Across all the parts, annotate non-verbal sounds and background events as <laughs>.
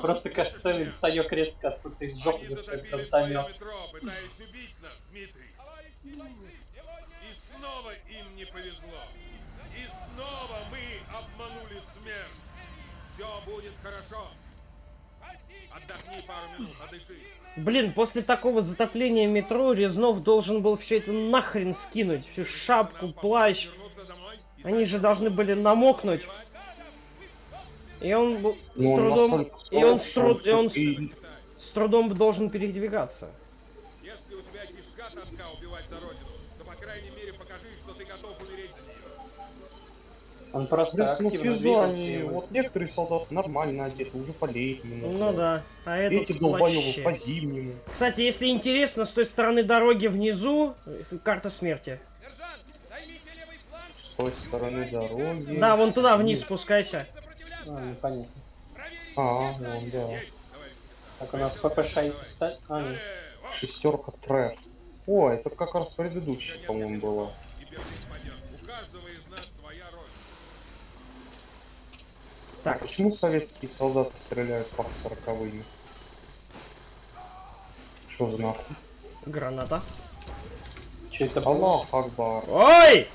Просто кажется, Санек резко откуда-то из жопы достает метро, пытаясь убить нас, Дмитрий. И снова им не повезло. И снова мы обманули смерть. Все будет хорошо. Отдохни пару минут, подышись. Блин, после такого затопления метро Резнов должен был все это нахрен скинуть. Всю шапку, плащ. Они же должны были намокнуть. И он с Ну, он трудом... И он, с труд- и он с- и- с трудом должен передвигаться. Если у тебя кишка тонка убивать за родину, то по крайней мере покажи, что ты готов умереть за нее. Он просто Блин, ну активно пизда, двигался. они, вот некоторые солдаты нормально одеты, уже по летнему. Ну да. А этот Эти долбоёбы вообще. по зимнему. Кстати, если интересно, с той стороны дороги внизу карта смерти. Сержант, займите левый фланг, С той стороны дороги. Да, вон туда вниз спускайся. А, непонятно. А, вон, да. Так, у нас ППШ есть А, нет. Шестерка трэш. О, это как раз предыдущая, по-моему, своя роль. А Так, почему советские солдаты стреляют по сороковыми? Что за нахуй? граната. Что это было? Аллах Акбар. Ой!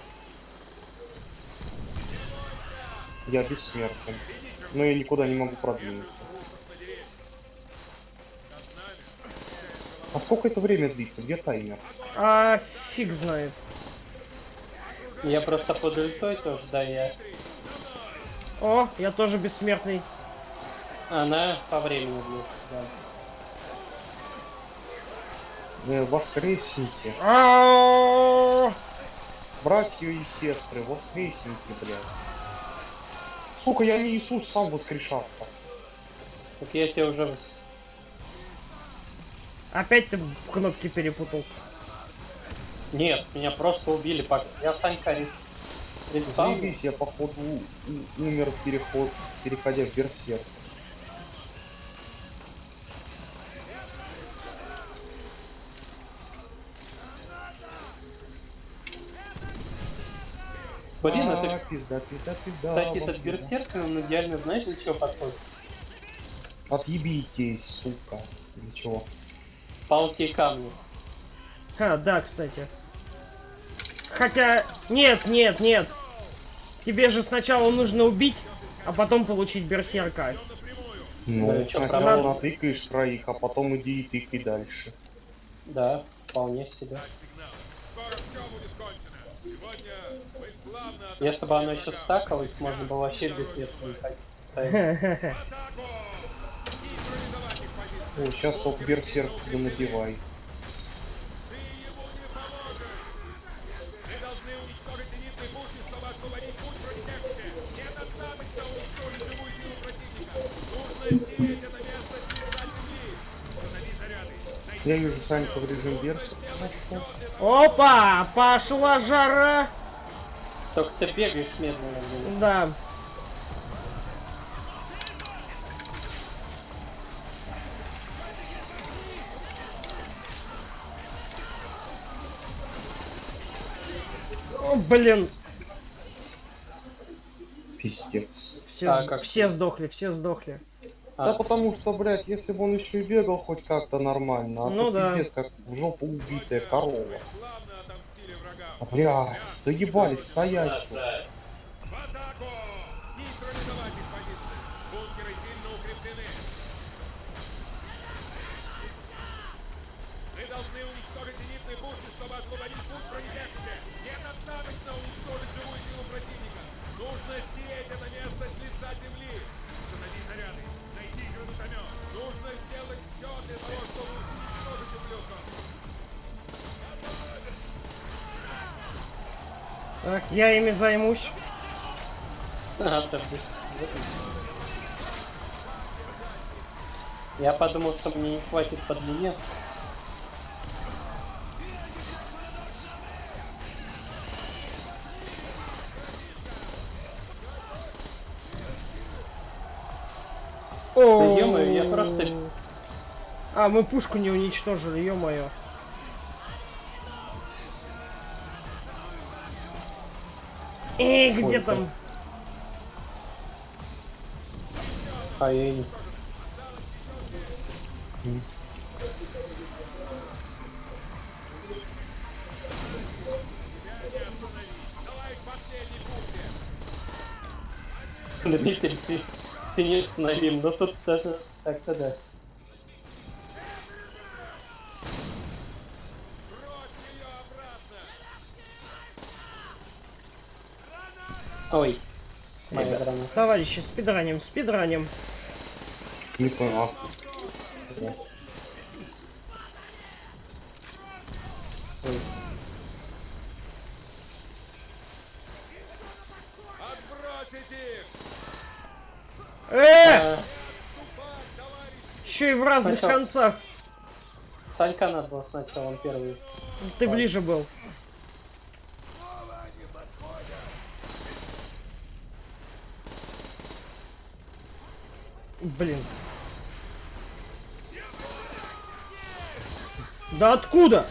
Я бессмертен. Но я никуда не могу продвинуться. А сколько это время длится? Где таймер? А фиг знает. Я просто под ультой тоже, да, я... О, я тоже бессмертный. Она по времени бьет, да. Э, воскресните. Ау! Братья и сестры, воскресните, блядь. Сука, я не Иисус сам воскрешаться. Так я тебе уже... Опять ты кнопки перепутал. Нет, меня просто убили. Я Санька рис... респаунил. Заебись, я походу умер в переход, переходя в берсерк. Блин, А, это... пизда, пизда, пизда. Кстати, этот берсерк, он идеально, знаешь, для чего подходит? Отъебитесь, сука. Или чего? Палки и камни. А, да, кстати. Хотя... Нет, нет, нет. Тебе же сначала нужно убить, а потом получить берсерка. Ну, Да, чё, сначала правда? натыкаешь троих, а потом иди и тыкай дальше. Да, вполне себе. Скоро все будет кончено. Если бы оно еще стакалось, можно было вообще без нет не. О, сейчас только берсерк не поможешь! Мы должны уничтожить зенитные пушки, чтобы освободить путь против техники. Недостаточно уничтожить живую силу противника. Нужно стереть это место с лица земли. Установи заряды. Найди Я вижу Санька в режим берсерк. Опа! Пошла жара! Только ты бегаешь медленно. блин. Да. О, блин. Пиздец. Все, А, как все сдохли, все сдохли. А. Да потому что, блядь, если бы он еще и бегал хоть как-то нормально, а Ну то да. пиздец, как в жопу убитая корова. А, блядь, заебались стоять. тут. В атаку! Нейтрализовать их позиции. Бункеры сильно укреплены. Мы должны уничтожить зенитные пушки, чтобы освободить путь бронетехники. Так, я ими займусь. А, подожди. Я подумал, что мне не хватит по длине. О, Да я просто- А, мы пушку не уничтожили, ё-моё. Эй, где Ой, там? А я и- Дмитрий, ты, ты неустановим, но тут даже так-то да. Ой, моя граната. Товарищи, спидраним, спидраним. Не прав. Ой. Э! А! Еще и в разных Сначала- концах. Санька надо было сначала, он первый. Ты ближе был. Блин. Да откуда?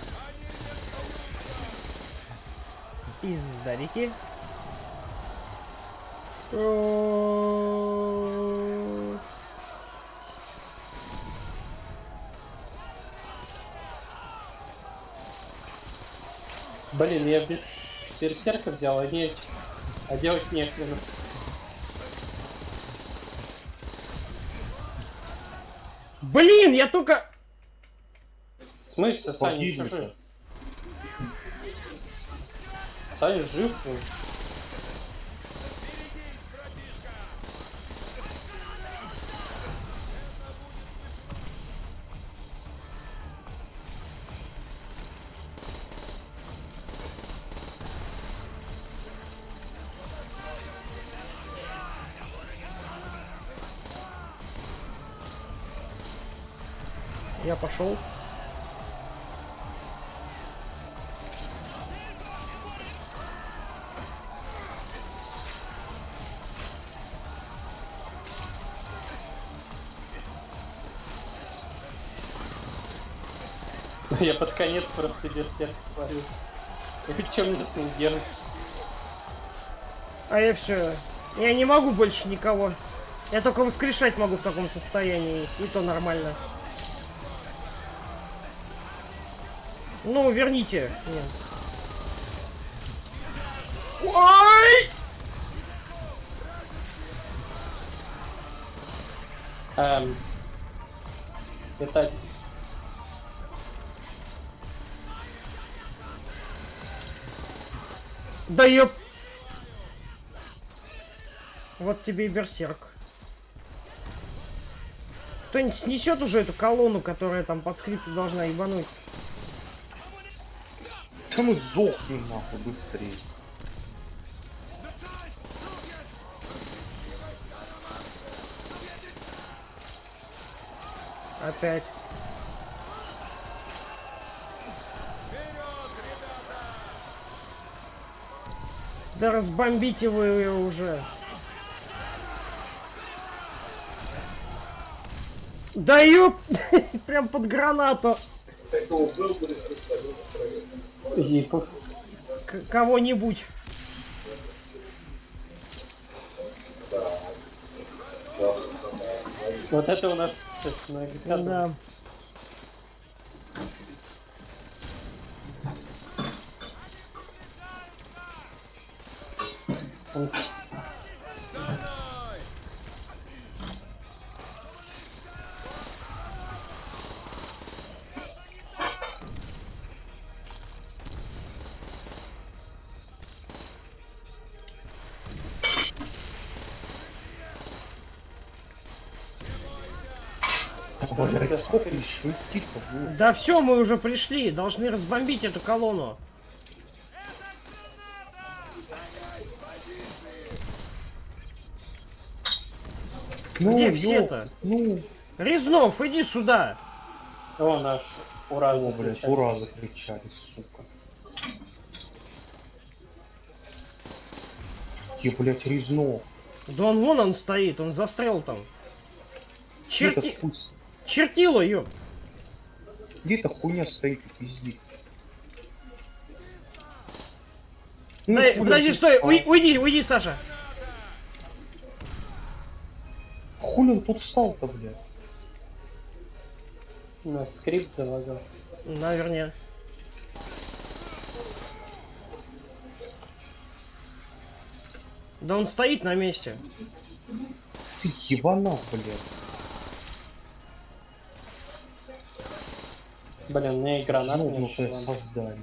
Из-за реки. О, Блин, я без берсерка взял, а не... А делать нехрена. Блин, я только... Смысле, Саня еще жив? Саня жив? Я пошел. <laughs> Я под конец просто берсерк что мне с ним делать? А я все. Я не могу больше никого. Я только воскрешать могу в таком состоянии. И то нормально. Ну, верните. Нет. Ой! Эм, это... Да ёп. Вот тебе и берсерк. Кто-нибудь снесет уже эту колонну, которая там по скрипту должна ебануть. Да ну сдохни нахуй быстрее. Опять. Да разбомбите вы ее уже. Да ёп! <laughs> Прям под гранату. К- Кого-нибудь. Вот это у нас это, награда. Да. Он сколько еще идти-то? Да все, мы уже пришли. Должны разбомбить эту колонну. Ну, Где все-то? Ну, Резнов, иди сюда. О, наш ура, о, блядь, ура закричали, сука. Где, блядь, Резнов? Да он вон он стоит, он застрял там. Черти... спусть- Чертила, ёп. Где-то хуйня стоит и пиздит. Ну, Дай- подожди, он стой, уй- встал? уйди, уйди, Саша. Хули он тут встал-то, блядь? На скрипт залагал. Наверное. Да он стоит на месте. Ты ебана, блядь. Блин, мне и гранат не создание.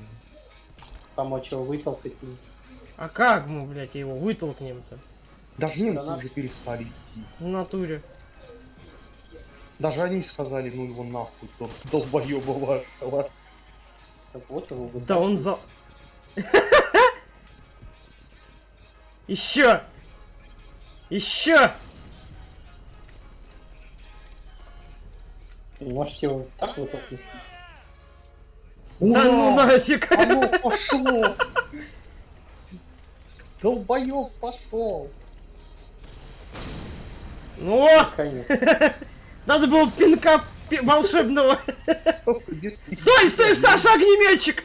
Помочь его вытолкать. А как мы, блядь, его вытолкнем-то? Даже немцы Гранат. уже перестали идти. В натуре. Даже они сказали, ну его нахуй, тот долбоёба вашего. Так вот его Да он за... <laughs> Еще! Еще! Можете его так вытолкнуть? Да ну Ура! нафиг! Оно пошло! Долбоёб пошел! Ну, надо было пинка пи- волшебного. Стой, стой, Саша, огнеметчик!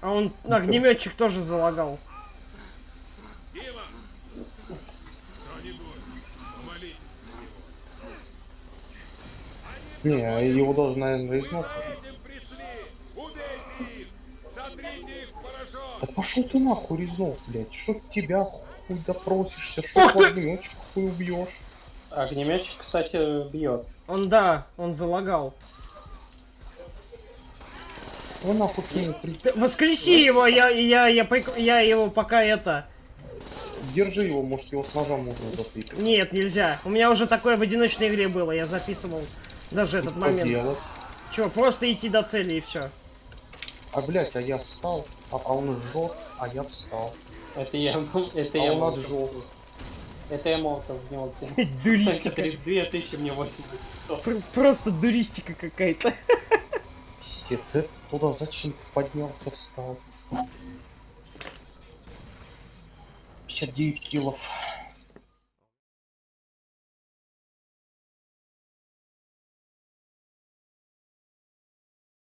А он, огнеметчик тоже залагал. Дима! Кто-нибудь, помолитесь за него. Не, его даже, наверное, порошок! Да пошел ты нахуй, Резнов, блядь. Что тебя хуй допросишься, что ты! огнёчек хуй убьешь. Огнеметчик, кстати, бьет. Он, да, он залагал. Вы нахуй Ты воскреси его, я, я, я, прик- я его пока это... Держи его, может его с ножа можно затыкать. Нет, нельзя. У меня уже такое в одиночной игре было, я записывал даже этот Что момент. делать? Че, просто идти до цели и все. А, блядь, а я встал, а, а он жжет, а я встал. Это я, <laughs> это А я он отжег. Это я молотов в него. <laughs> Дуристика. 2000 мне 80. Пр- Просто дуристика какая-то. <laughs> Пиздец, это туда зачем поднялся, встал? 59 килов.